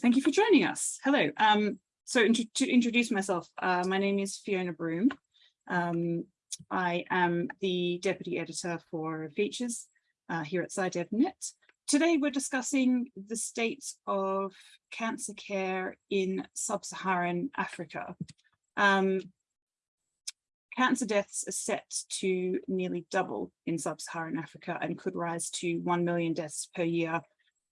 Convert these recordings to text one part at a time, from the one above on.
thank you for joining us. Hello. Um, so to introduce myself, uh, my name is Fiona Broom. Um, I am the Deputy Editor for Features uh, here at SciDevNet. Today we're discussing the state of cancer care in sub-Saharan Africa. Um, cancer deaths are set to nearly double in sub-Saharan Africa and could rise to 1 million deaths per year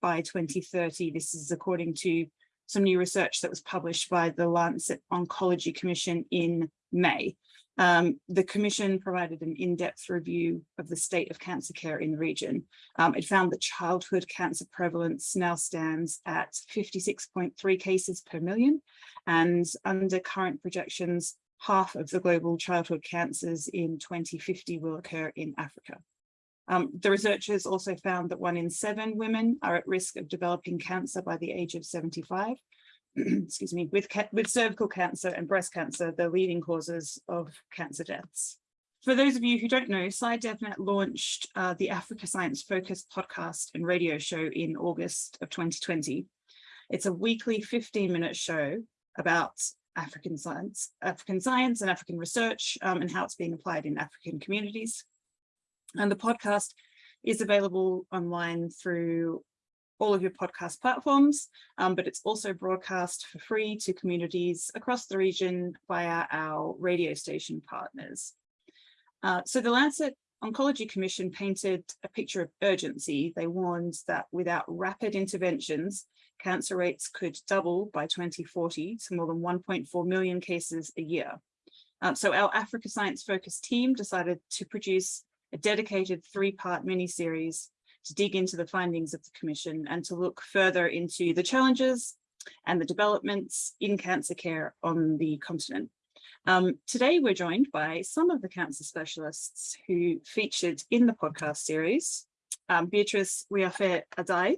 by 2030. This is according to some new research that was published by the Lancet Oncology Commission in May. Um, the Commission provided an in-depth review of the state of cancer care in the region. Um, it found that childhood cancer prevalence now stands at 56.3 cases per million, and under current projections, half of the global childhood cancers in 2050 will occur in Africa. Um, the researchers also found that one in seven women are at risk of developing cancer by the age of 75. Excuse me, with, with cervical cancer and breast cancer, the leading causes of cancer deaths. For those of you who don't know, SciDevNet launched uh, the Africa Science Focus podcast and radio show in August of 2020. It's a weekly 15 minute show about African science, African science and African research um, and how it's being applied in African communities. And the podcast is available online through all of your podcast platforms, um, but it's also broadcast for free to communities across the region via our radio station partners. Uh, so the Lancet Oncology Commission painted a picture of urgency. They warned that without rapid interventions, cancer rates could double by 2040 to more than 1.4 million cases a year. Uh, so our Africa Science Focus team decided to produce a dedicated three-part mini-series to dig into the findings of the Commission and to look further into the challenges and the developments in cancer care on the continent. Um, today, we're joined by some of the cancer specialists who featured in the podcast series. Um, Beatrice Wiafe Addai,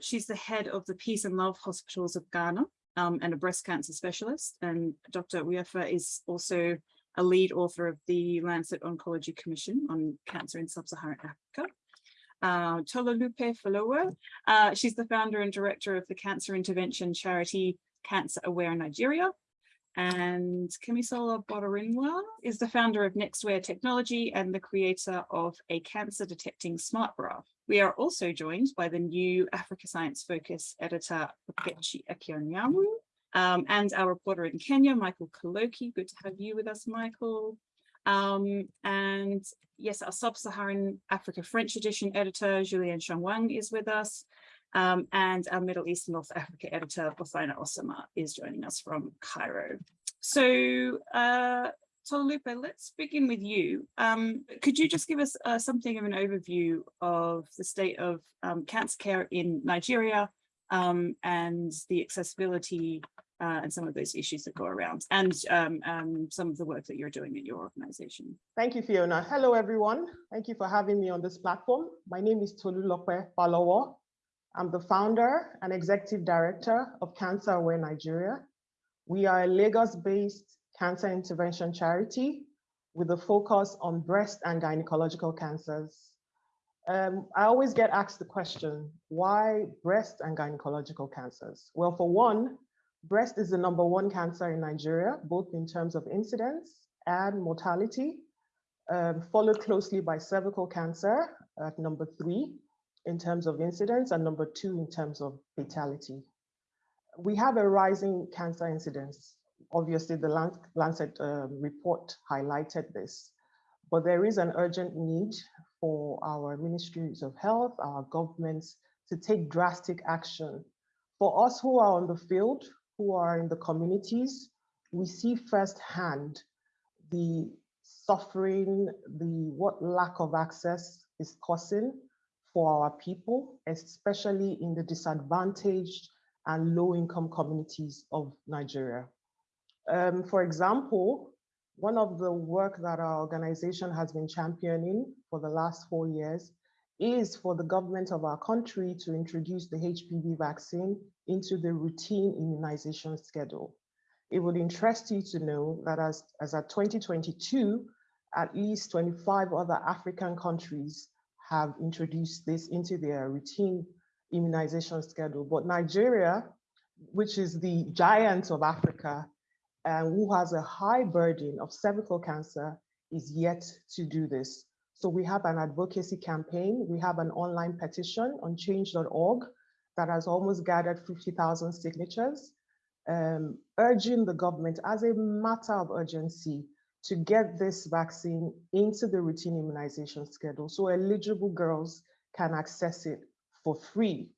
she's the head of the Peace and Love Hospitals of Ghana um, and a breast cancer specialist. And Dr. Wiafe is also a lead author of the Lancet Oncology Commission on Cancer in Sub-Saharan Africa. Uh, Tolulope Falowo, uh, she's the founder and director of the cancer intervention charity Cancer Aware Nigeria. And Kemisola Bolarinwa is the founder of Nextwear Technology and the creator of a cancer detecting smart bra. We are also joined by the new Africa Science Focus editor, Okechi Akionyamu, um, and our reporter in Kenya, Michael Kaloki. Good to have you with us, Michael. Um, and yes, our Sub-Saharan Africa French edition editor, Julien Chongwang is with us. Um, and our Middle East and North Africa editor, Bothina Osama, is joining us from Cairo. So, uh, Tolupe, let's begin with you. Um, could you just give us uh, something of an overview of the state of um, cancer care in Nigeria um, and the accessibility uh, and some of those issues that go around and um, um, some of the work that you're doing in your organization. Thank you, Fiona. Hello, everyone. Thank you for having me on this platform. My name is Tolulope Falowo. I'm the founder and executive director of Cancer Aware Nigeria. We are a Lagos-based cancer intervention charity with a focus on breast and gynecological cancers. Um, I always get asked the question, why breast and gynecological cancers? Well, for one, breast is the number one cancer in Nigeria, both in terms of incidence and mortality, um, followed closely by cervical cancer at number three in terms of incidence and number two in terms of fatality. We have a rising cancer incidence. Obviously, the Lancet uh, report highlighted this, but there is an urgent need for our ministries of health, our governments to take drastic action. For us who are on the field, who are in the communities, we see firsthand the suffering, the what lack of access is causing for our people, especially in the disadvantaged and low income communities of Nigeria. Um, for example, one of the work that our organization has been championing for the last four years is for the government of our country to introduce the HPV vaccine into the routine immunization schedule. It would interest you to know that as, as at 2022, at least 25 other African countries have introduced this into their routine immunization schedule. But Nigeria, which is the giant of Africa, and who has a high burden of cervical cancer, is yet to do this. So we have an advocacy campaign. We have an online petition on change.org that has almost gathered 50,000 signatures, um, urging the government as a matter of urgency to get this vaccine into the routine immunization schedule so eligible girls can access it for free.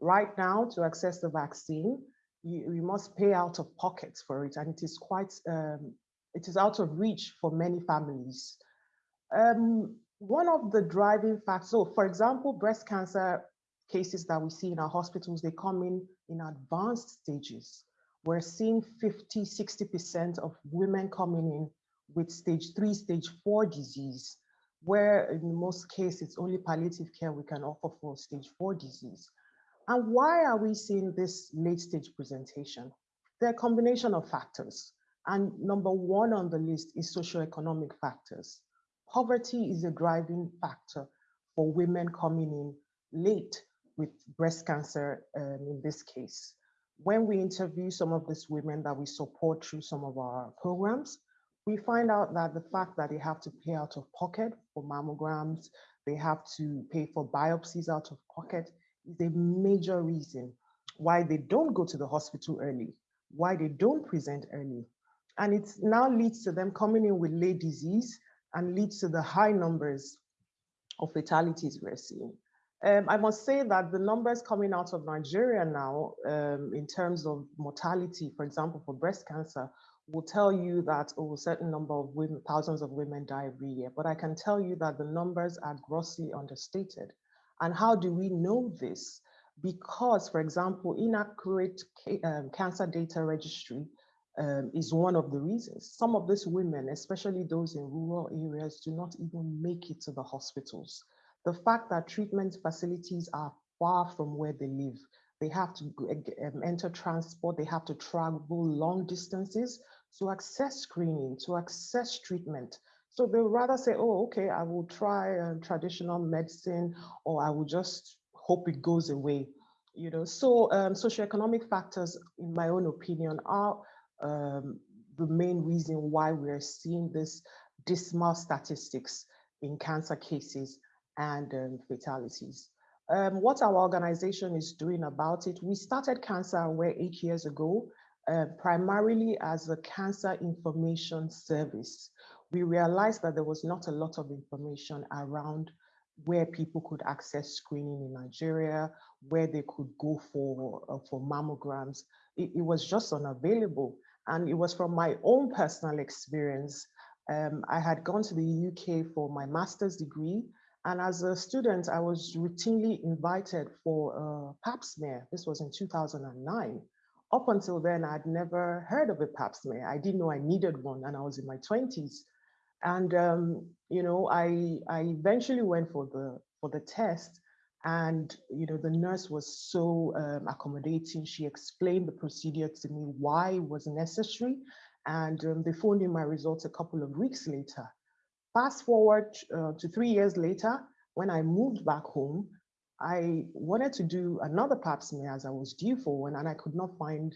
Right now, to access the vaccine, you, you must pay out of pocket for it, and it is quite, um, it is out of reach for many families. Um, one of the driving factors, so for example, breast cancer cases that we see in our hospitals, they come in in advanced stages. We're seeing 50, 60% of women coming in with stage three, stage four disease, where in most cases, it's only palliative care we can offer for stage four disease. And why are we seeing this late stage presentation? There are a combination of factors. And number one on the list is socioeconomic factors. Poverty is a driving factor for women coming in late with breast cancer um, in this case. When we interview some of these women that we support through some of our programs, we find out that the fact that they have to pay out of pocket for mammograms, they have to pay for biopsies out of pocket is a major reason why they don't go to the hospital early, why they don't present early. And it now leads to them coming in with late disease and leads to the high numbers of fatalities we're seeing. Um, I must say that the numbers coming out of Nigeria now, um, in terms of mortality, for example, for breast cancer, will tell you that oh, a certain number of women, thousands of women die every year. But I can tell you that the numbers are grossly understated. And how do we know this? Because, for example, inaccurate um, cancer data registry um, is one of the reasons. Some of these women, especially those in rural areas, do not even make it to the hospitals. The fact that treatment facilities are far from where they live, they have to um, enter transport, they have to travel long distances to access screening, to access treatment. So they would rather say, oh, okay, I will try um, traditional medicine, or I will just hope it goes away. You know, so um, socioeconomic factors, in my own opinion, are um, the main reason why we're seeing this dismal statistics in cancer cases and um, fatalities. Um, what our organization is doing about it, we started Cancer Aware eight years ago, uh, primarily as a cancer information service. We realized that there was not a lot of information around where people could access screening in Nigeria, where they could go for, uh, for mammograms. It, it, was just unavailable. And it was from my own personal experience. Um, I had gone to the UK for my master's degree. And as a student, I was routinely invited for a pap smear. This was in 2009 up until then, I'd never heard of a pap smear. I didn't know I needed one and I was in my 20s. And, um, you know, I, I eventually went for the, for the test and, you know, the nurse was so um, accommodating. She explained the procedure to me, why it was necessary. And um, they phoned in my results a couple of weeks later. Fast forward uh, to three years later, when I moved back home, I wanted to do another pap smear as I was due for one, and I could not find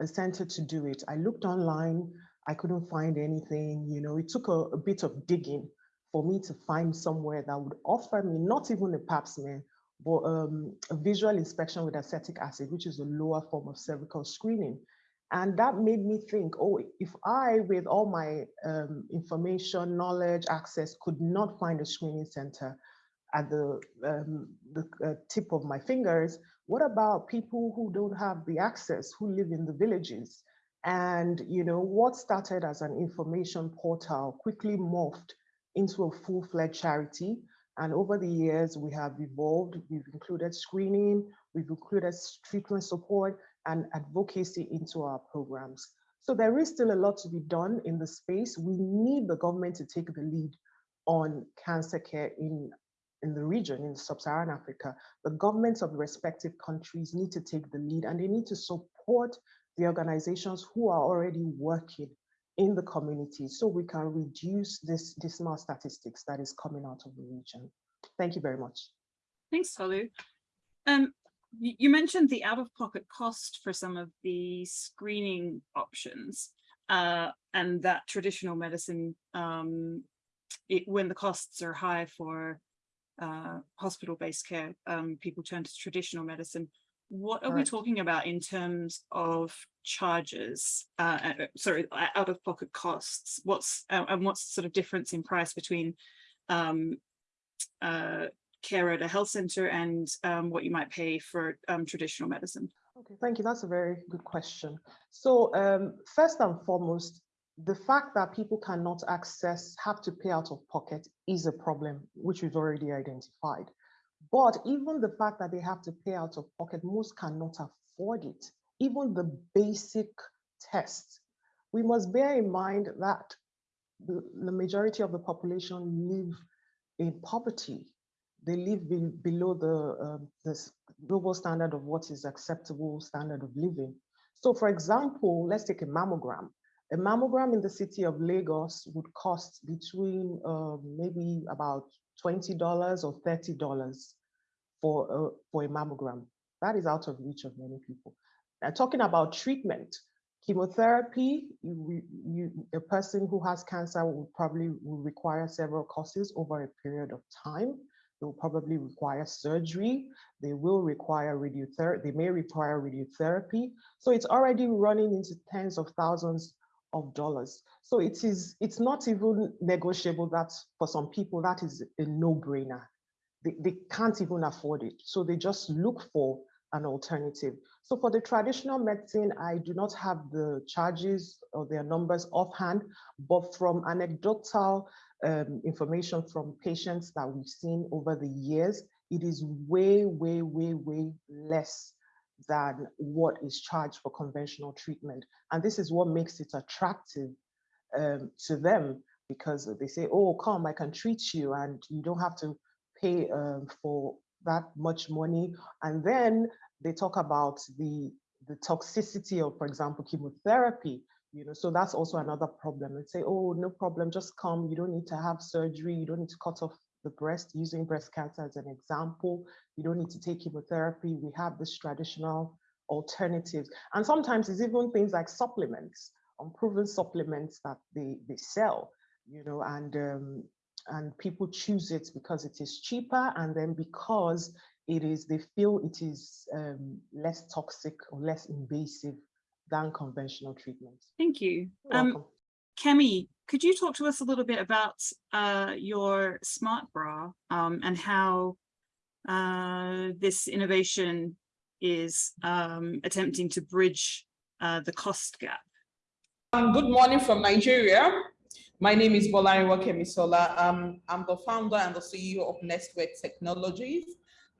a center to do it. I looked online, I couldn't find anything. You know, it took a, a bit of digging for me to find somewhere that would offer me not even a pap smear, but um, a visual inspection with acetic acid, which is a lower form of cervical screening. And that made me think, oh, if I, with all my um, information, knowledge, access, could not find a screening center, at the, um, the uh, tip of my fingers, what about people who don't have the access, who live in the villages? And you know what started as an information portal quickly morphed into a full-fledged charity. And over the years, we have evolved. We've included screening, we've included treatment support and advocacy into our programs. So there is still a lot to be done in the space. We need the government to take the lead on cancer care in in the region, in sub-Saharan Africa, the governments of the respective countries need to take the lead and they need to support the organizations who are already working in the community so we can reduce this dismal statistics that is coming out of the region. Thank you very much. Thanks, Tolu. Um, you, you mentioned the out-of-pocket cost for some of the screening options uh, and that traditional medicine, um, it, when the costs are high for uh, hospital-based care, um, people turn to traditional medicine. What are we talking about in terms of charges? Uh, uh, sorry, uh, out-of-pocket costs. What's uh, and what's sort of difference in price between um, uh, care at a health center and um, what you might pay for um, traditional medicine? Okay, thank you. That's a very good question. So um, first and foremost, the fact that people cannot access, have to pay out of pocket is a problem, which we've already identified. But even the fact that they have to pay out of pocket, most cannot afford it. Even the basic tests. We must bear in mind that the, the majority of the population live in poverty. They live be- below the, um, the global standard of what is acceptable standard of living. So for example, let's take a mammogram. A mammogram in the city of Lagos would cost between um, maybe about $20 or $30 for a, for a mammogram. That is out of reach of many people. Now talking about treatment, chemotherapy, you, you, a person who has cancer will probably will require several courses over a period of time. They will probably require surgery. They will require radiotherapy. They may require radiotherapy. So it's already running into tens of thousands of dollars. So it is, it's not even negotiable that for some people, that is a no-brainer. They, they can't even afford it. So they just look for an alternative. So for the traditional medicine, I do not have the charges or their numbers offhand, but from anecdotal um, information from patients that we've seen over the years, it is way, way, way, way less than what is charged for conventional treatment. And this is what makes it attractive um, to them because they say, oh, come, I can treat you and you don't have to pay um, for that much money. And then they talk about the, the toxicity of, for example, chemotherapy. You know, so that's also another problem. And say, oh, no problem, just come. You don't need to have surgery. You don't need to cut off the breast, using breast cancer as an example. You don't need to take chemotherapy. We have this traditional alternatives. And sometimes it's even things like supplements, unproven supplements that they, they sell, you know, and um, and people choose it because it is cheaper and then because it is they feel it is um, less toxic or less invasive than conventional treatments. Thank you. Um. Kemi, could you talk to us a little bit about uh, your smart bra um, and how uh, this innovation is um, attempting to bridge uh, the cost gap? Um, good morning from Nigeria. My name is Bolarinwa Kemisola. Um, I'm the founder and the CEO of Nestwork Technologies.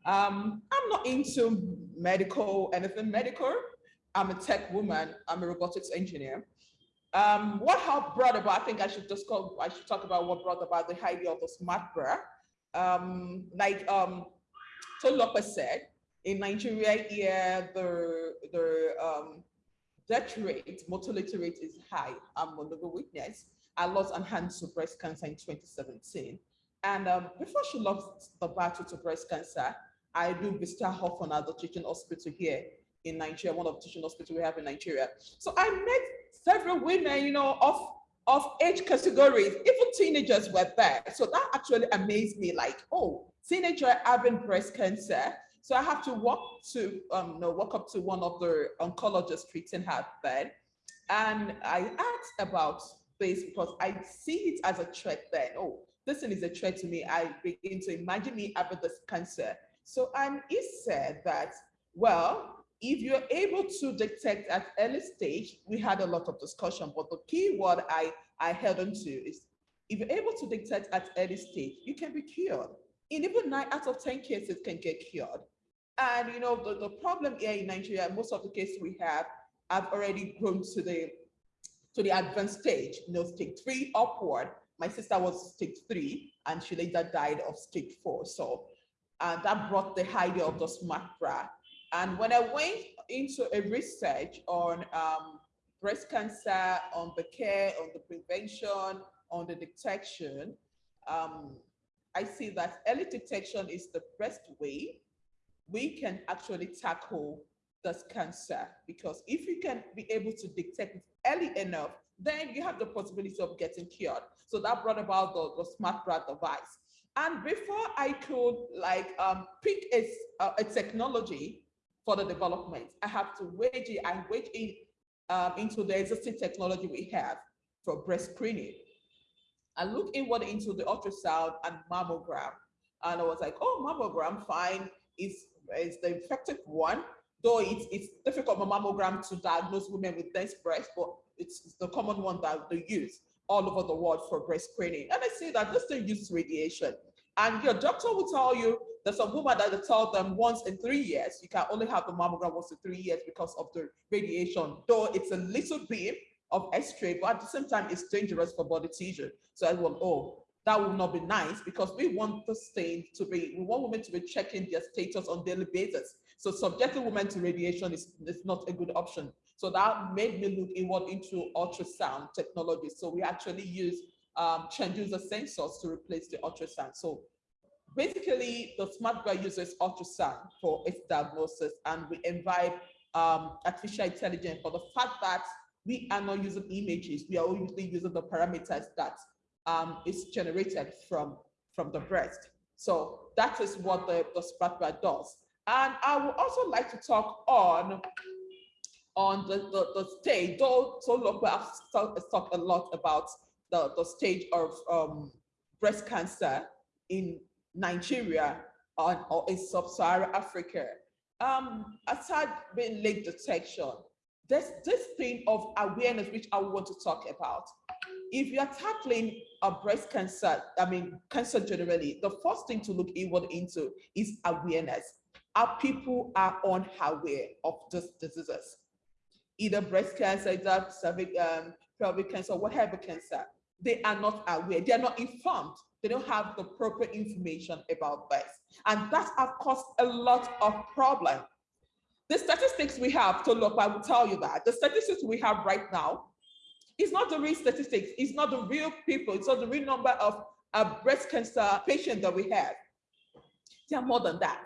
Um, I'm not into medical, anything medical. I'm a tech woman. I'm a robotics engineer. Um, what helped brought about, I think I should just call, I should talk about what brought about the idea of the smart bra. Um, like um, Tolopa said, in Nigeria here, the, the um, death rate, mortality rate is high. I'm one of the witness. I lost an hand to breast cancer in 2017. And um, before she lost the battle to breast cancer, I do Vista Hoffman at the teaching hospital here in Nigeria, one of the teaching hospitals we have in Nigeria. So I met several women, you know, of, of age categories, even teenagers were there. So that actually amazed me like, oh, teenager having breast cancer. So I have to walk to, um, no, walk up to one of the oncologists treating her then. And I asked about this because I see it as a threat then. Oh, this thing is a threat to me. I begin to imagine me having this cancer. So, and he said that, well, if you're able to detect at early stage, we had a lot of discussion, but the key word I, I held on to is if you're able to detect at early stage, you can be cured. In even nine out of 10 cases can get cured. And you know, the, the problem here in Nigeria, most of the cases we have have already grown to the to the advanced stage, you know, stage three upward. My sister was stage three and she later died of stage four. So uh, that brought the idea of the smart bra. And when I went into a research on um, breast cancer, on the care, on the prevention, on the detection, um, I see that early detection is the best way we can actually tackle this cancer because if you can be able to detect it early enough, then you have the possibility of getting cured. So that brought about the, the smart bra device. And before I could like um, pick a, a technology for the development, I have to wage it, I wage it um, into the existing technology we have for breast screening. I looked inward into the ultrasound and mammogram, and I was like, oh, mammogram, fine, is is the effective one, though it's, it's difficult for mammogram to diagnose women with dense breasts, but it's the common one that they use all over the world for breast screening. And I see that this thing uses radiation. And your doctor will tell you there's a woman that they tell them once in three years, you can only have the mammogram once in three years because of the radiation, though it's a little beam of X-ray, but at the same time, it's dangerous for body tissue. So everyone, oh, that will not be nice because we want the stain to be, we want women to be checking their status on daily basis. So subjecting women to radiation is, is not a good option. So that made me look inward into ultrasound technology. So we actually use um, transducer sensors to replace the ultrasound. So basically the smart bra uses ultrasound for its diagnosis and we invite um, artificial intelligence for the fact that we are not using images, we are only using the parameters that um, is generated from, from the breast. So that is what the, the smart bra does. And I would also like to talk on on the, the, the stage, though so look, I've talked a lot about the, the stage of um, breast cancer in Nigeria or, or in sub-Saharan Africa. Um, aside being late detection, there's this thing of awareness which I want to talk about. If you're tackling a breast cancer, I mean, cancer generally, the first thing to look inward into is awareness. Our people are unaware of these diseases, either breast cancer, cervic, um, pelvic cancer, whatever cancer. They are not aware, they are not informed. They don't have the proper information about this. And that has caused a lot of problem the statistics we have to look, I will tell you that the statistics we have right now is not the real statistics. It's not the real people. It's not the real number of uh, breast cancer patients that we have. They are more than that.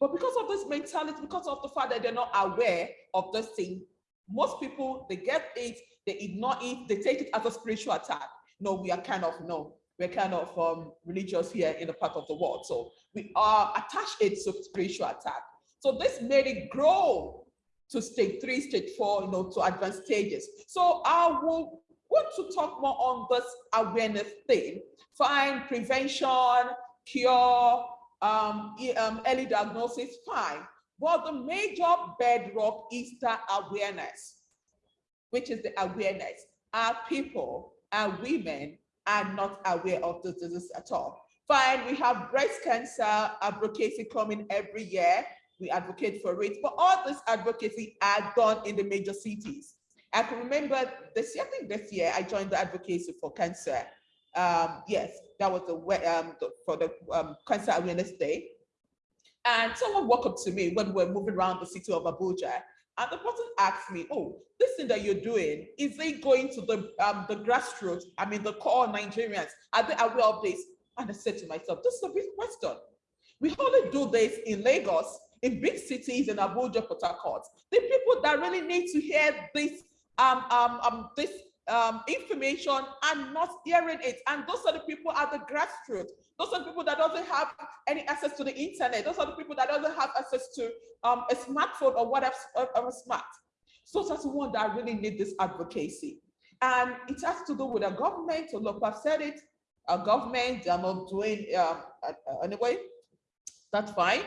But because of this mentality, because of the fact that they're not aware of this thing, most people, they get it, they ignore it, they take it as a spiritual attack. No, we are kind of, no, we're kind of um, religious here in a part of the world. So we are attached it to spiritual attack. So this made it grow to stage three, stage four, you know, to advanced stages. So I will want to talk more on this awareness thing. find prevention, cure, um, um, early diagnosis, fine. But the major bedrock is the awareness, which is the awareness. Our people, our women are not aware of the disease at all. Fine, we have breast cancer advocacy coming every year we advocate for it, but all this advocacy are done in the major cities. I can remember this year, I think this year, I joined the advocacy for cancer. Um, yes, that was the, way um, for the um, Cancer Awareness Day. And someone walked up to me when we were moving around the city of Abuja, and the person asked me, oh, this thing that you're doing, is it going to the, um, the grassroots, I mean, the core Nigerians, are they aware of this? And I said to myself, this is a big question. We only do this in Lagos in big cities in Abuja, Port Harcourt, the people that really need to hear this um, um, um, this um, information and not hearing it. And those are the people at the grassroots. Those are the people that doesn't have any access to the internet. Those are the people that doesn't have access to um, a smartphone or whatever or smart. So that's the one that really need this advocacy. And it has to do with a government, look, I've said it, a government, they're not doing, um, uh, anyway, that's fine.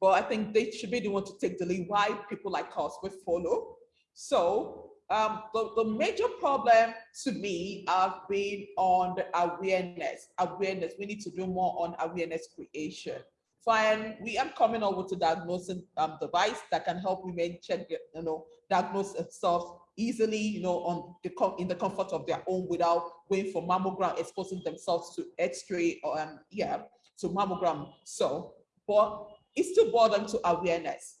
But I think they should be the one to take the lead why people like us will follow. So um, the, the major problem to me have been on the awareness. Awareness, we need to do more on awareness creation. Fine, we are coming up with a diagnosing um, device that can help women check, you know, diagnose themselves easily, you know, on the in the comfort of their own without waiting for mammogram, exposing themselves to X-ray or um, yeah, to mammogram. So, but it still down to awareness.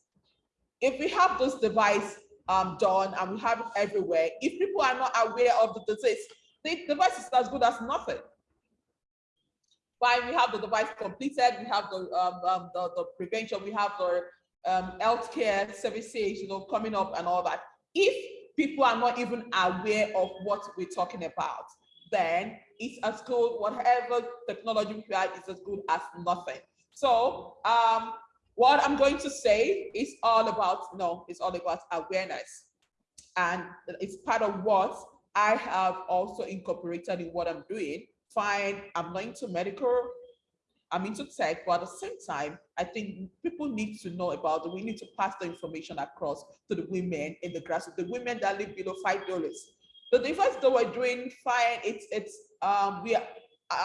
If we have this device um, done and we have it everywhere, if people are not aware of the disease, the device is as good as nothing. fine, we have the device completed, we have the, um, um, the, the prevention, we have the um, healthcare services, you know, coming up and all that. If people are not even aware of what we're talking about, then it's as good, whatever technology we have is as good as nothing. So um, what I'm going to say is all about, no, it's all about awareness. And it's part of what I have also incorporated in what I'm doing. Fine, I'm not into medical, I'm into tech, but at the same time, I think people need to know about. We need to pass the information across to the women in the grassroots, the women that live below five dollars. The difference that we're doing fine, it's it's um we are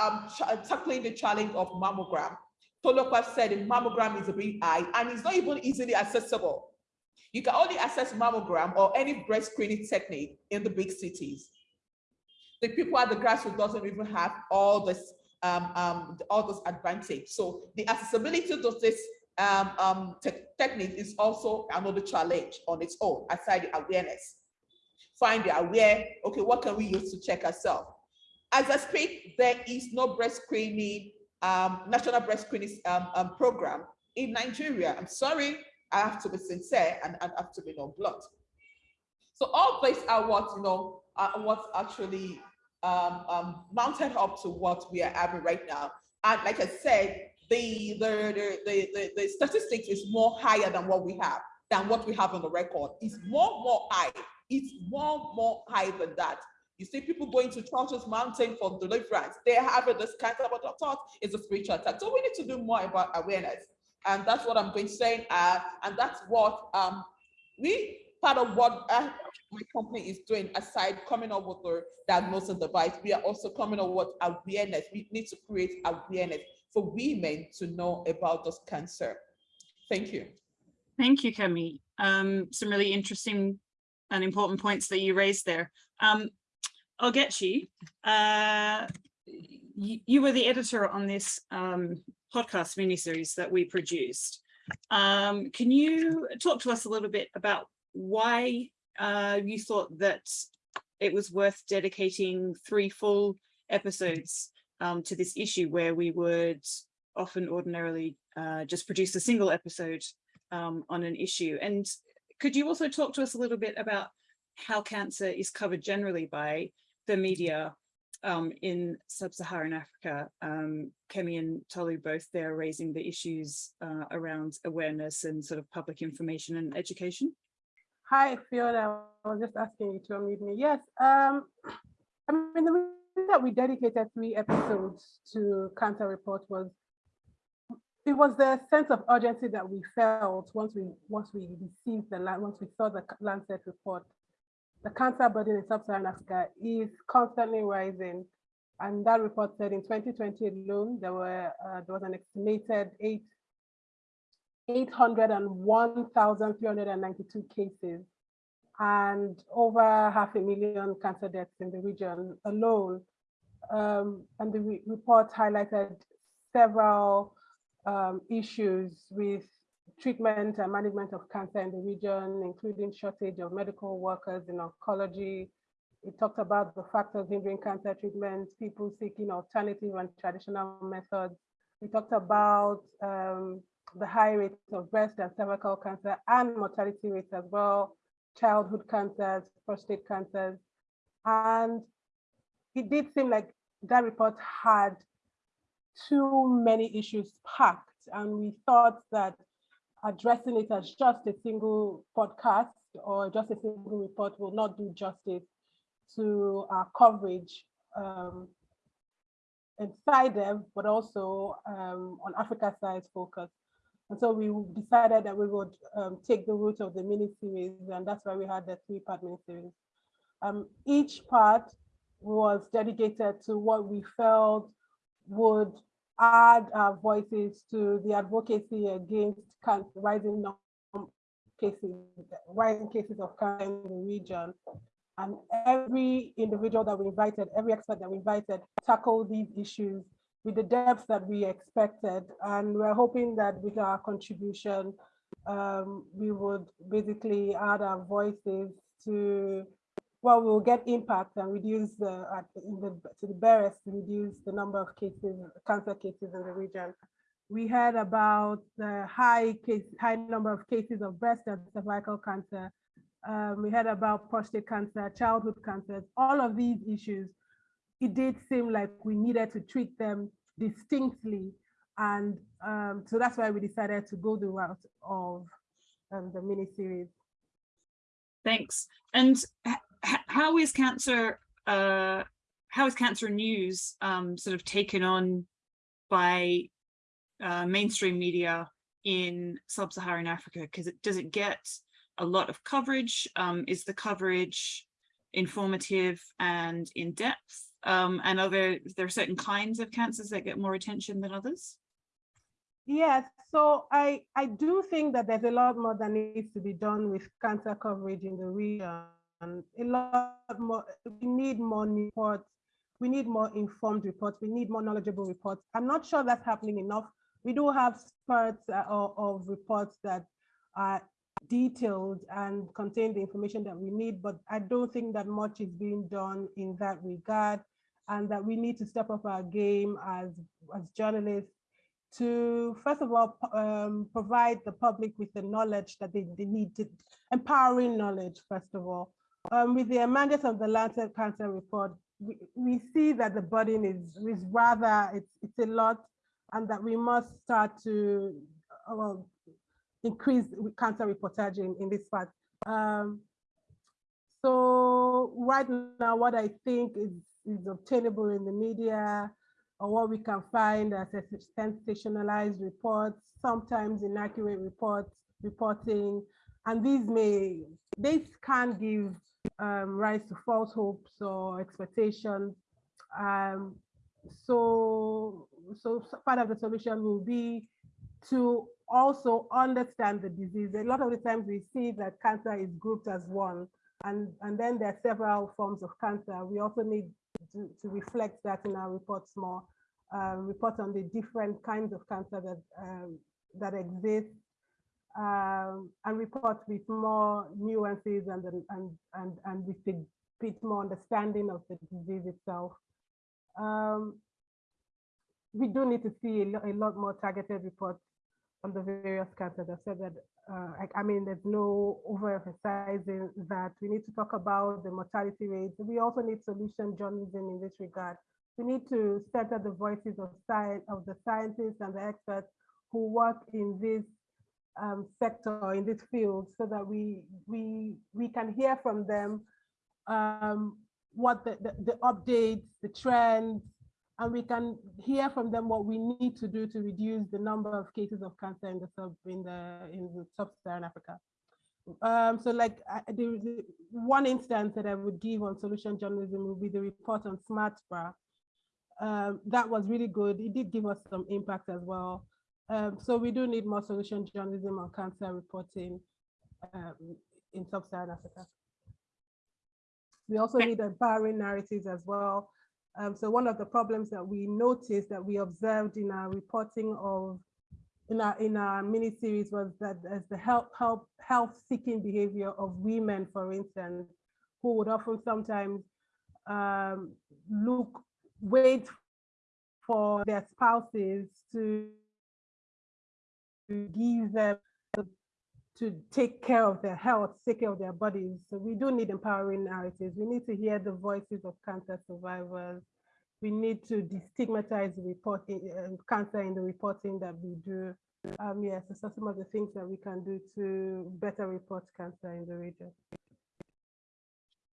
um tackling the challenge of mammogram. Tolopa said the mammogram is a big eye and it's not even easily accessible. You can only access mammogram or any breast screening technique in the big cities. The people at the grassroots doesn't even have all this um, um, all those advantage. So the accessibility to this um, um, te technique is also another challenge on its own, aside the awareness. Find the aware, okay, what can we use to check ourselves? As I speak, there is no breast screening, um, national breast screening um, um, program in Nigeria. I'm sorry, I have to be sincere and I have to be no blunt. So all these are what, you know, are what actually um, um, mounted up to what we are having right now. And like I said, the, the, the, the, the statistics is more higher than what we have, than what we have on the record. It's more, more high. It's more, more high than that. You see people going to Churches Mountain for deliverance. They have this kind of thought is a spiritual attack. So we need to do more about awareness. And that's what I'm going to say. Uh, and that's what um, we part of what uh, my company is doing aside coming up with the diagnosis device we are also coming up with awareness we need to create awareness for women to know about this cancer thank you thank you kemi um, some really interesting and important points that you raised there um, i'll get you uh, you, you were the editor on this um, podcast mini-series that we produced um, can you talk to us a little bit about why uh, you thought that it was worth dedicating three full episodes um, to this issue where we would often ordinarily uh, just produce a single episode um, on an issue. And could you also talk to us a little bit about how cancer is covered generally by the media um, in sub-Saharan Africa? Um, Kemi and Tolu both there raising the issues uh, around awareness and sort of public information and education. Hi, Fiona. I was just asking you to unmute me. Yes. Um, I mean, the reason that we dedicated three episodes to Cancer Report was it was the sense of urgency that we felt once we once we received the once we saw the Lancet report. The cancer burden in sub-Saharan Africa is constantly rising, and that report said in 2020 alone there were uh, there was an estimated eight 801,392 cases and over half a million cancer deaths in the region alone. Um, and the re report highlighted several um, issues with treatment and management of cancer in the region, including shortage of medical workers in oncology. It talked about the factors hindering cancer treatment, people seeking alternative and traditional methods. We talked about um, the high rates of breast and cervical cancer and mortality rates as well, childhood cancers, prostate cancers. And it did seem like that report had too many issues packed. And we thought that addressing it as just a single podcast or just a single report will not do justice to our coverage um, inside them, but also um, on Africa Science Focus. And so we decided that we would um, take the route of the mini series, and that's why we had the three part mini series. Um, each part was dedicated to what we felt would add our voices to the advocacy against rising cases, rising cases of cancer in the region. And every individual that we invited, every expert that we invited, tackled these issues with the depth that we expected. And we're hoping that with our contribution, um, we would basically add our voices to well, we'll get impact and reduce the, at the- to the barest, reduce the number of cases, cancer cases in the region. We heard about the high case, high number of cases of breast and cervical cancer. Um, we heard about prostate cancer, childhood cancers, all of these issues. It did seem like we needed to treat them distinctly. And um, so that's why we decided to go the route of um, the mini series. Thanks. And how is cancer, uh, how is cancer news um, sort of taken on by uh, mainstream media in sub-Saharan Africa? Because it does it get a lot of coverage? Um, is the coverage informative and in depth? Um, and are there, there certain kinds of cancers that get more attention than others? Yes, so I, I do think that there's a lot more that needs to be done with cancer coverage in the region. A lot more, we need more reports, we need more informed reports, we need more knowledgeable reports. I'm not sure that's happening enough. We do have spurts uh, of, of reports that are detailed and contain the information that we need, but I don't think that much is being done in that regard and that we need to step up our game as, as journalists to, first of all, um, provide the public with the knowledge that they, they need, to, empowering knowledge, first of all. Um, with the emergence of the Lancet Cancer Report, we, we see that the burden is, is rather, it's, it's a lot, and that we must start to uh, well, increase cancer reportage in, in this part. Um, so right now, what I think is, is obtainable in the media or what we can find as sensationalized reports, sometimes inaccurate reports, reporting, and these may, this can give um, rise to false hopes or expectations. Um, so, so part of the solution will be to also understand the disease. A lot of the times we see that cancer is grouped as one, and, and then there are several forms of cancer. We also need to, to reflect that in our reports more, uh, report on the different kinds of cancer that, um, that exist, um, and report with more nuances and, and, and, and with a bit more understanding of the disease itself. Um, we do need to see a, lo a lot more targeted reports on the various cancers. I've said that, uh, I, I, mean, there's no overemphasizing that. We need to talk about the mortality rates. We also need solution journalism in this regard. We need to center the voices of science, of the scientists and the experts who work in this um, sector, in this field, so that we we we can hear from them um, what the, the, the updates, the trends, and we can hear from them what we need to do to reduce the number of cases of cancer in the sub in the in sub-Saharan Africa. Um, so like uh, the, the, one instance that I would give on solution journalism would be the report on smart bra. Um, that was really good. It did give us some impact as well. Um, so we do need more solution journalism on cancer reporting um, in sub-Saharan Africa. We also need empowering narratives as well. Um, so one of the problems that we noticed that we observed in our reporting of in our in our mini series was that as the help help health seeking behavior of women, for instance, who would often sometimes um, look wait for their spouses to give them to take care of their health, take care of their bodies. So we do need empowering narratives. We need to hear the voices of cancer survivors. We need to destigmatize reporting, uh, cancer in the reporting that we do. Um, yes, so some of the things that we can do to better report cancer in the region.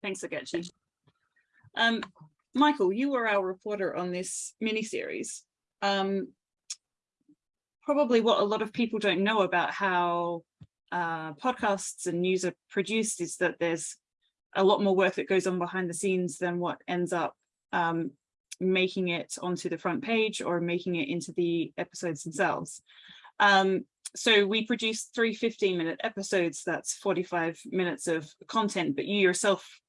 Thanks, Agechi. Um, Michael, you were our reporter on this mini-series. Um, probably what a lot of people don't know about how uh, podcasts and news are produced is that there's a lot more work that goes on behind the scenes than what ends up um, making it onto the front page or making it into the episodes themselves. Um, so we produce three 15 minute episodes, that's 45 minutes of content, but you yourself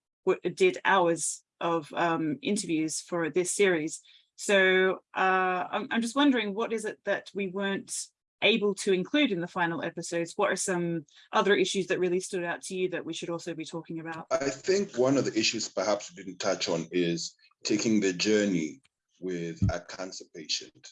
did hours of um, interviews for this series. So uh, I'm, I'm just wondering, what is it that we weren't able to include in the final episodes, what are some other issues that really stood out to you that we should also be talking about? I think one of the issues perhaps we didn't touch on is taking the journey with a cancer patient,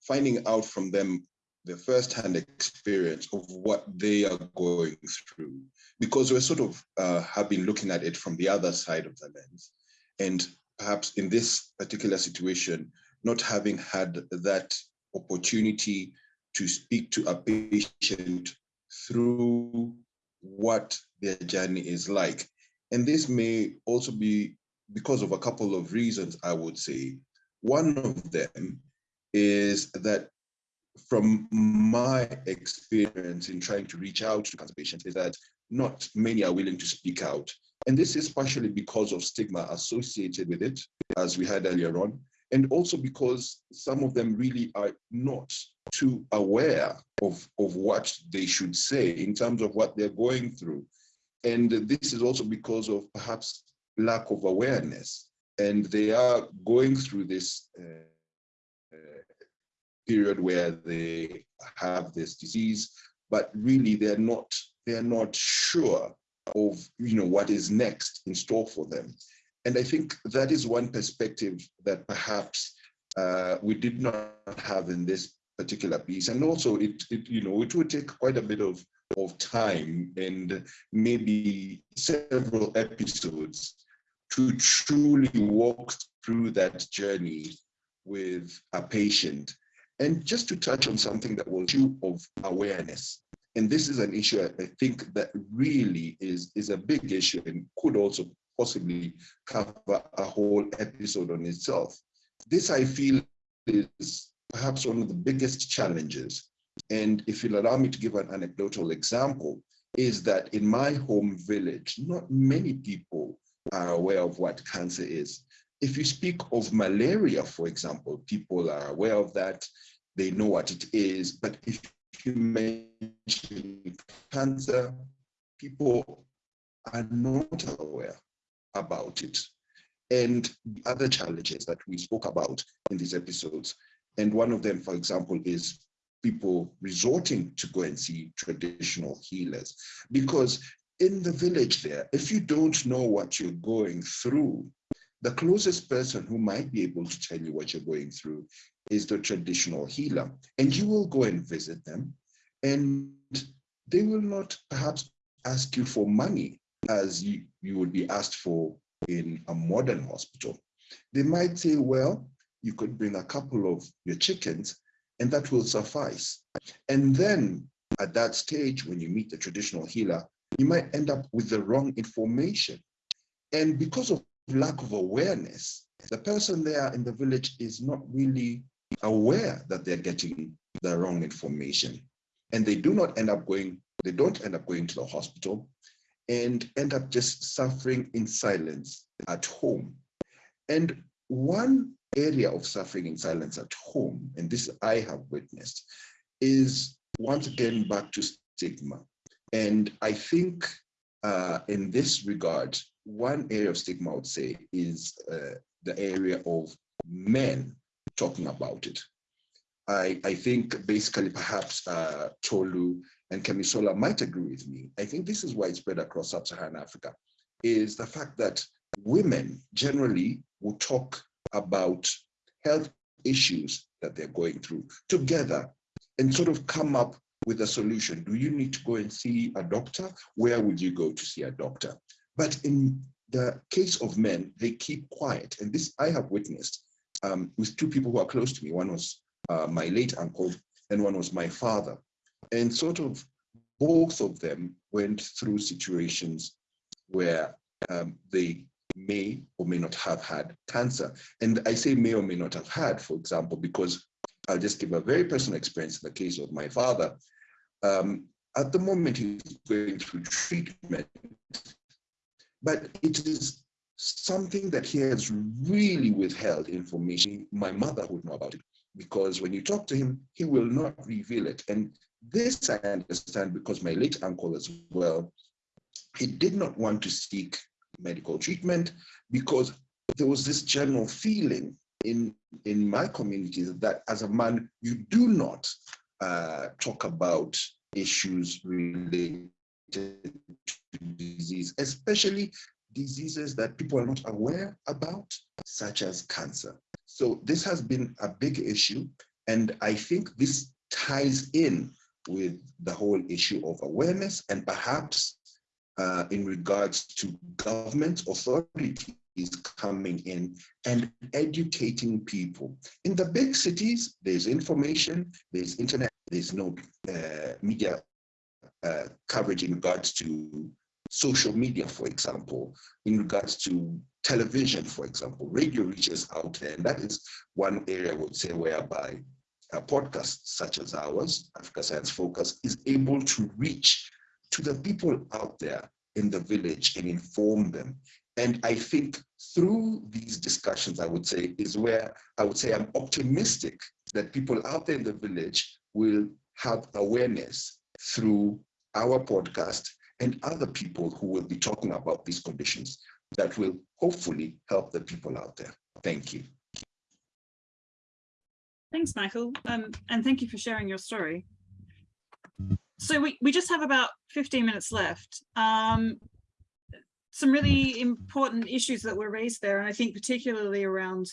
finding out from them the first-hand experience of what they are going through, because we're sort of uh, have been looking at it from the other side of the lens. And perhaps in this particular situation, not having had that opportunity to speak to a patient through what their journey is like. And this may also be because of a couple of reasons, I would say. One of them is that from my experience in trying to reach out to cancer patients is that not many are willing to speak out. And this is partially because of stigma associated with it, as we had earlier on, and also because some of them really are not too aware of, of what they should say in terms of what they're going through. And this is also because of perhaps lack of awareness. And they are going through this uh, uh, period where they have this disease, but really they're not they're not sure of you know what is next in store for them. And I think that is one perspective that perhaps uh, we did not have in this particular piece. And also it, it, you know, it would take quite a bit of, of time and maybe several episodes to truly walk through that journey with a patient. And just to touch on something that was issue of awareness. And this is an issue I think that really is, is a big issue and could also possibly cover a whole episode on itself. This I feel is perhaps one of the biggest challenges. And if you'll allow me to give an anecdotal example, is that in my home village, not many people are aware of what cancer is. If you speak of malaria, for example, people are aware of that, they know what it is, but if you mention cancer, people are not aware about it. And the other challenges that we spoke about in these episodes. And one of them, for example, is people resorting to go and see traditional healers. Because in the village there, if you don't know what you're going through, the closest person who might be able to tell you what you're going through is the traditional healer. And you will go and visit them and they will not perhaps ask you for money as you, you would be asked for in a modern hospital. They might say, well, you could bring a couple of your chickens and that will suffice. And then at that stage, when you meet the traditional healer, you might end up with the wrong information. And because of lack of awareness, the person there in the village is not really aware that they're getting the wrong information. And they do not end up going, they don't end up going to the hospital and end up just suffering in silence at home. And one area of suffering in silence at home, and this I have witnessed, is once again back to stigma. And I think uh, in this regard, one area of stigma I would say is uh, the area of men talking about it. I, I think basically perhaps uh, Tolu and Kemisola might agree with me. I think this is widespread across sub-Saharan Africa, is the fact that women generally will talk about health issues that they're going through together and sort of come up with a solution. Do you need to go and see a doctor? Where would you go to see a doctor? But in the case of men, they keep quiet. And this I have witnessed um, with two people who are close to me. One was uh, my late uncle and one was my father. And sort of both of them went through situations where um, they may or may not have had cancer. And I say may or may not have had, for example, because I'll just give a very personal experience in the case of my father. Um, at the moment, he's going through treatment, but it is something that he has really withheld information. My mother would know about it because when you talk to him, he will not reveal it. And this I understand because my late uncle as well, he did not want to seek medical treatment because there was this general feeling in, in my community that as a man, you do not uh, talk about issues related to disease, especially diseases that people are not aware about, such as cancer. So this has been a big issue. And I think this ties in with the whole issue of awareness and perhaps uh, in regards to government authorities coming in and educating people. In the big cities, there's information, there's internet, there's no uh, media uh, coverage in regards to social media, for example, in regards to television, for example, radio reaches out there. And that is one area I would say whereby a podcast such as ours, Africa Science Focus, is able to reach to the people out there in the village and inform them. And I think through these discussions, I would say, is where I would say I'm optimistic that people out there in the village will have awareness through our podcast and other people who will be talking about these conditions that will hopefully help the people out there. Thank you. Thanks, Michael. Um, and thank you for sharing your story. So we, we just have about 15 minutes left. Um, some really important issues that were raised there, and I think particularly around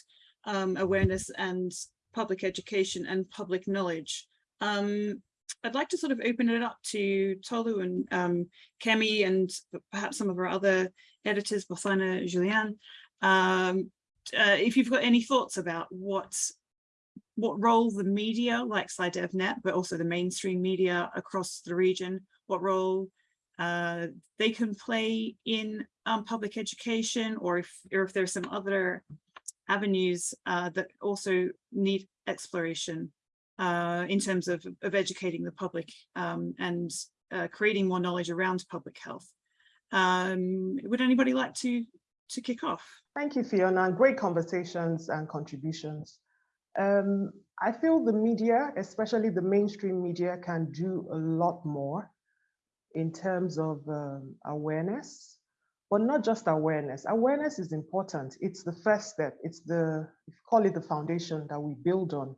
um, awareness and public education and public knowledge. Um, I'd like to sort of open it up to Tolu and um, Kemi and perhaps some of our other editors, Bothina, Julian, um, uh, if you've got any thoughts about what what role the media like SciDevNet, but also the mainstream media across the region, what role uh, they can play in um, public education, or if, or if there's some other avenues uh, that also need exploration uh, in terms of, of educating the public um, and uh, creating more knowledge around public health. Um, would anybody like to, to kick off? Thank you, Fiona. Great conversations and contributions. Um, I feel the media, especially the mainstream media, can do a lot more in terms of um, awareness, but not just awareness. Awareness is important. It's the first step. It's the, call it the foundation that we build on.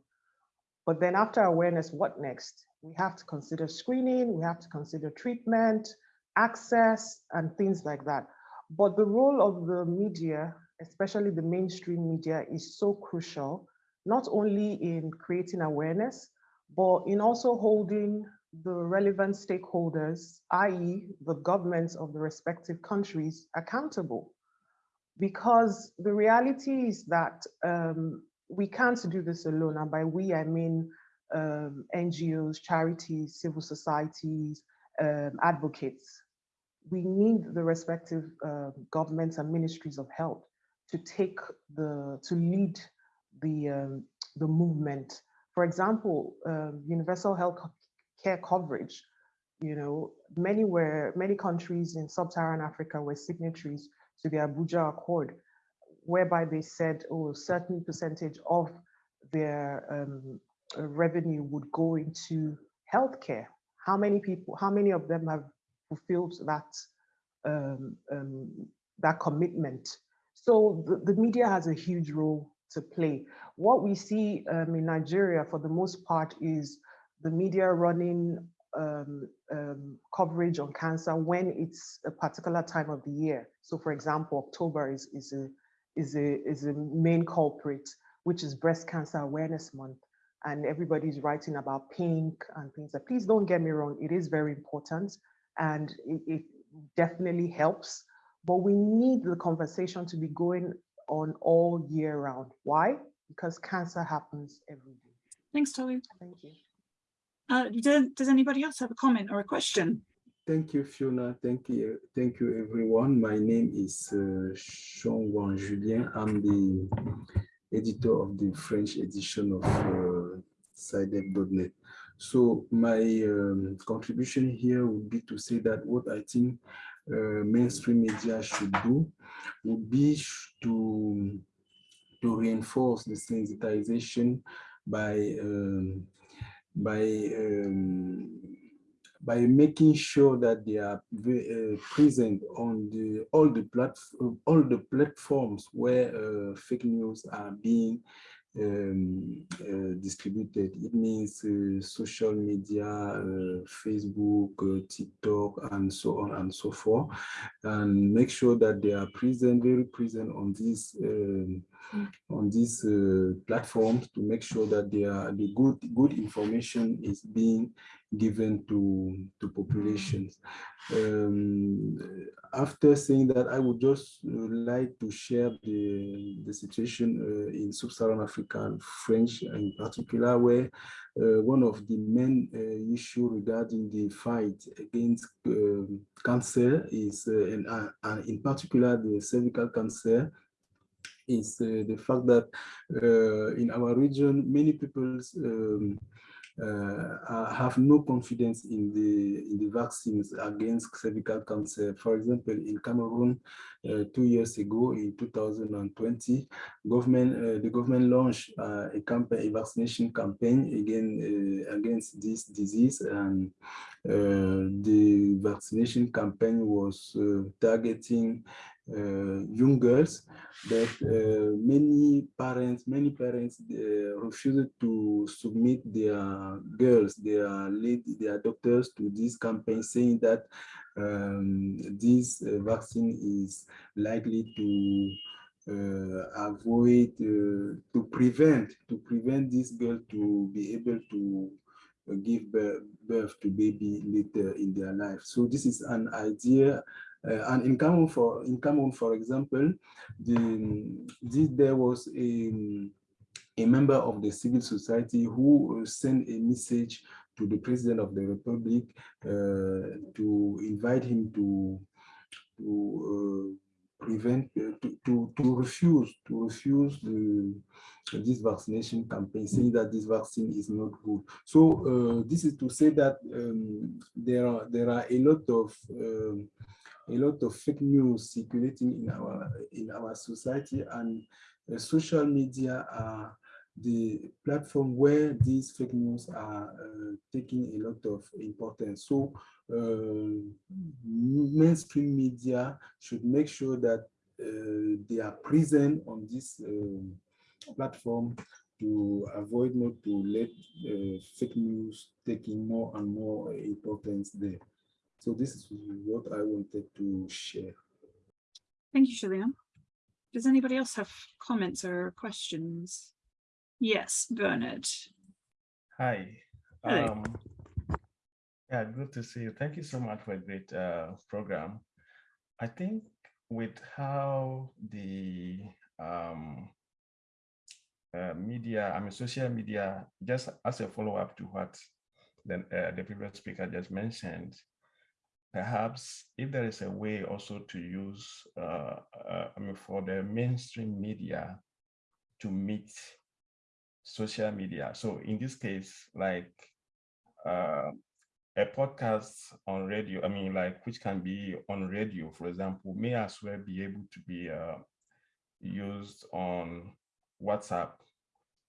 But then after awareness, what next? We have to consider screening, we have to consider treatment, access, and things like that. But the role of the media, especially the mainstream media, is so crucial not only in creating awareness, but in also holding the relevant stakeholders, i.e. the governments of the respective countries accountable. Because the reality is that um, we can't do this alone. And by we, I mean um, NGOs, charities, civil societies, um, advocates. We need the respective uh, governments and ministries of health to take the, to lead the, um, the movement. For example, um, universal health care coverage, you know, many were, many countries in sub-Saharan Africa were signatories to the Abuja Accord, whereby they said, oh, a certain percentage of their um, revenue would go into healthcare. How many people, how many of them have fulfilled that, um, um, that commitment? So the, the media has a huge role to play. What we see um, in Nigeria for the most part is the media running um, um, coverage on cancer when it's a particular time of the year. So for example, October is, is, a, is, a, is a main culprit, which is Breast Cancer Awareness Month. And everybody's writing about pink and things like, please don't get me wrong, it is very important and it, it definitely helps, but we need the conversation to be going on all year round. Why? Because cancer happens every day. Thanks, Tolu. Thank you. Uh, does, does anybody else have a comment or a question? Thank you, Fiona. Thank you. Thank you, everyone. My name is uh, Jean Julien. I'm the editor of the French edition of uh. So my um, contribution here would be to say that what I think uh, mainstream media should do would be to, to reinforce the sensitization by um, by um, by making sure that they are uh, present on the all the platform all the platforms where uh, fake news are being um, uh, distributed. It means uh, social media, uh, Facebook, uh, TikTok, and so on and so forth, and make sure that they are present, very present on these um, on these uh, platforms to make sure that are the good good information is being given to to populations. Um, after saying that, I would just uh, like to share the, the situation uh, in sub-Saharan African French in particular, where uh, one of the main uh, issue regarding the fight against um, cancer is, uh, and, uh, and in particular the cervical cancer, is the fact that in our region, many people um, uh, have no confidence in the in the vaccines against cervical cancer. For example, in Cameroon, uh, two years ago, in 2020, government uh, the government launched uh, a campaign, a vaccination campaign again uh, against this disease, and uh, the vaccination campaign was targeting uh, young girls that uh, many parents many parents uh, refused to submit their girls their lady their doctors to this campaign saying that um, this vaccine is likely to uh, avoid uh, to prevent to prevent this girl to be able to give birth, to baby later in their life. So this is an idea uh, and in Cameroon, for in Cameroon, for example, the, there was a, a member of the civil society who sent a message to the president of the republic uh, to invite him to to uh, prevent uh, to, to to refuse to refuse the this vaccination campaign saying that this vaccine is not good. So uh, this is to say that um, there are there are a lot of um, a lot of fake news circulating in our in our society and uh, social media are the platform where these fake news are uh, taking a lot of importance. So uh, mainstream media should make sure that uh, they are present on this uh, platform to avoid not to let uh, fake news taking more and more importance there. So this is what I wanted to share. Thank you, Julian. Does anybody else have comments or questions? Yes, Bernard. Hi. Um, yeah, good to see you. Thank you so much for a great uh, program. I think with how the um, uh, media, I mean, social media, just as a follow-up to what the, uh, the previous speaker just mentioned, perhaps if there is a way also to use, uh, uh, I mean, for the mainstream media to meet social media. So in this case, like uh, a podcast on radio, I mean, like which can be on radio, for example, may as well be able to be uh, used on WhatsApp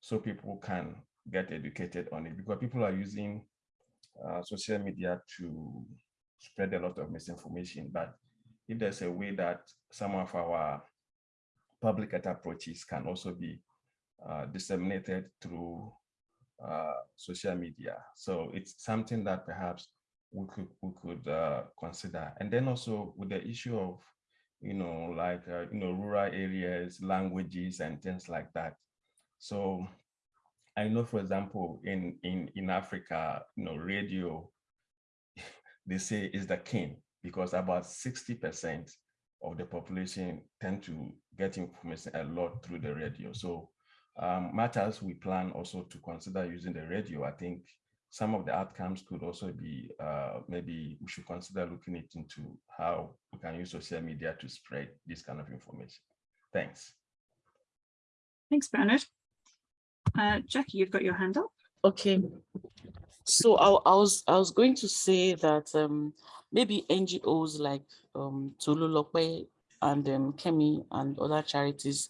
so people can get educated on it because people are using uh, social media to spread a lot of misinformation. But if there's a way that some of our public approaches can also be uh, disseminated through uh, social media. So it's something that perhaps we could we could uh, consider. And then also with the issue of, you know, like, uh, you know, rural areas, languages and things like that. So I know, for example, in, in, in Africa, you know, radio they say is the king because about 60% of the population tend to get information a lot through the radio. So um, matters we plan also to consider using the radio, I think some of the outcomes could also be, uh, maybe we should consider looking it into how we can use social media to spread this kind of information. Thanks. Thanks, Bernard. Uh, Jackie, you've got your hand up. Okay. So I, I, was I was going to say that um, maybe NGOs like um, Tolu and um, Kemi and other charities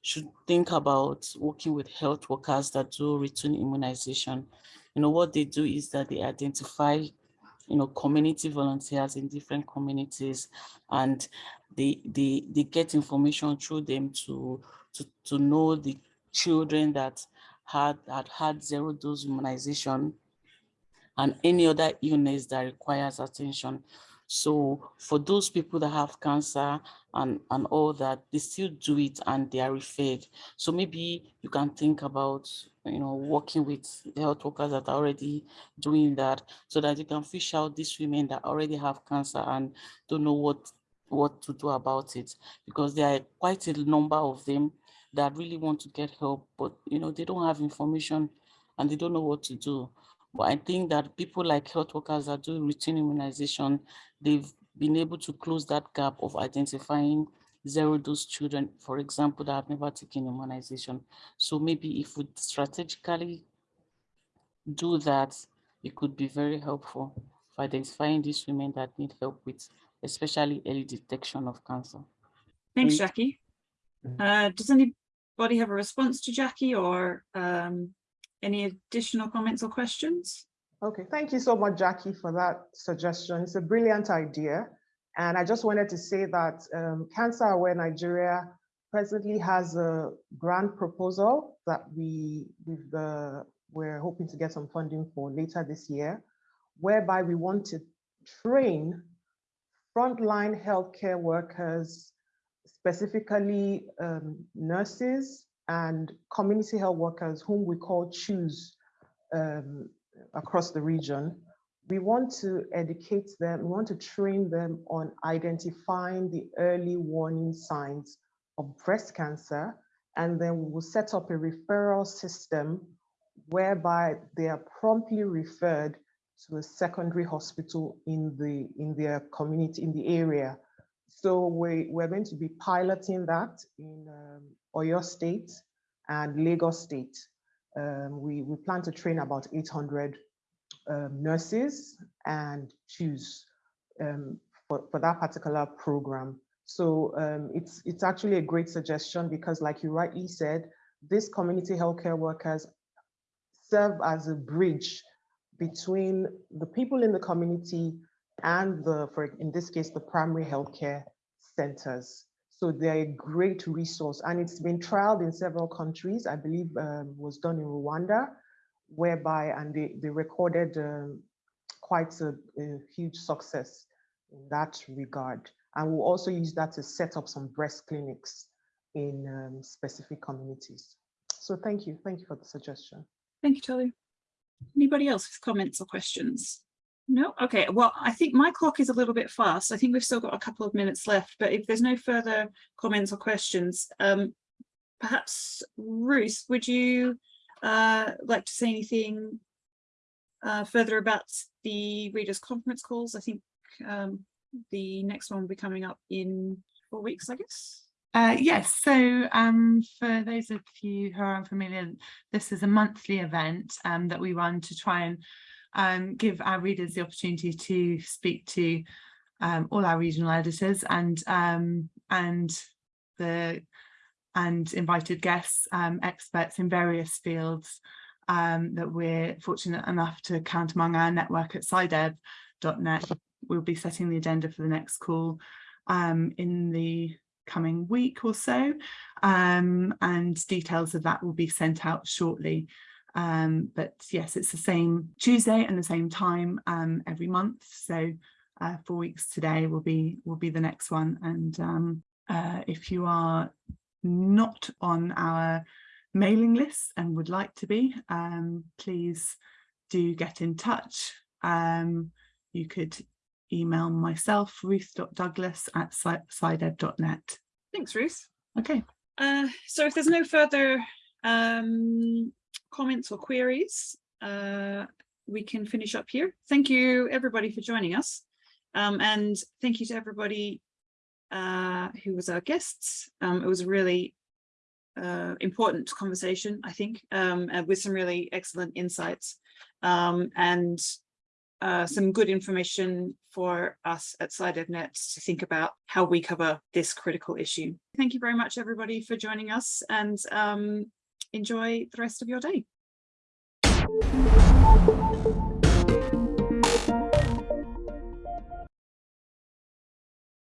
should think about working with health workers that do routine immunization. You know, what they do is that they identify, you know, community volunteers in different communities and they, they, they get information through them to, to, to know the children that had had, had zero dose immunization and any other illness that requires attention. So for those people that have cancer and, and all that, they still do it and they are referred. So maybe you can think about, you know, working with health workers that are already doing that so that you can fish out these women that already have cancer and don't know what, what to do about it. Because there are quite a number of them that really want to get help, but, you know, they don't have information and they don't know what to do. But I think that people like health workers that do routine immunization, they've been able to close that gap of identifying zero dose children, for example, that have never taken immunization. So maybe if we strategically do that, it could be very helpful for identifying these women that need help with, especially early detection of cancer. Thanks. Jackie. Uh, does anybody have a response to Jackie or um, any additional comments or questions? Okay, thank you so much, Jackie, for that suggestion. It's a brilliant idea. And I just wanted to say that um, Cancer Aware Nigeria presently has a grant proposal that we we've, uh, we're hoping to get some funding for later this year, whereby we want to train frontline healthcare workers, specifically um, nurses and community health workers whom we call CHEWs um, across the region. We want to educate them, we want to train them on identifying the early warning signs of breast cancer, and then we will set up a referral system whereby they are promptly referred to a secondary hospital in the in their community, in the area. So we, we're going to be piloting that in um, Oyo State and Lagos State. Um, we, we plan to train about 800 um, nurses and CHEWs um, for, for that particular program. So um, it's, it's actually a great suggestion because like you rightly said, these community healthcare workers serve as a bridge between the people in the community and the, for in this case, the primary healthcare centers. So they're a great resource and it's been trialed in several countries. I believe um, was done in Rwanda, whereby, and they, they recorded um, quite a, a, huge success in that regard. And we'll also use that to set up some breast clinics in um, specific communities. So thank you. Thank you for the suggestion. Thank you, Tolu. Anybody else with comments or questions? No, okay, well, I think my clock is a little bit fast. I think we've still got a couple of minutes left, but if there's no further comments or questions, um, perhaps Ruth, would you uh, like to say anything uh, further about the readers conference calls? I think um, the next one will be coming up in four weeks, I guess. Uh, yes, so um, for those of you who are unfamiliar, this is a monthly event um, that we run to try and um, give our readers the opportunity to speak to um, all our regional editors and um, and the and invited guests, um, experts in various fields um, that we're fortunate enough to count among our network at SciDev.net. We'll be setting the agenda for the next call um, in the coming week or so, and details of that will be sent out shortly. Um, but yes, it's the same Tuesday and the same time um, every month. So uh, four weeks today will be will be the next one. And um, uh, if you are not on our mailing list and would like to be, um, please do get in touch. Um, you could email myself, ruth.douglas at scidev.net. Thanks, Ruth. Okay. Uh, so if there's no further um, comments or queries, uh, we can finish up here. Thank you everybody for joining us. Um, and thank you to everybody uh, who was our guests. Um, it was a really uh, important conversation, I think, um, with some really excellent insights um, and uh, some good information for us at SciDevNet to think about how we cover this critical issue. Thank you very much, everybody, for joining us and um, enjoy the rest of your day.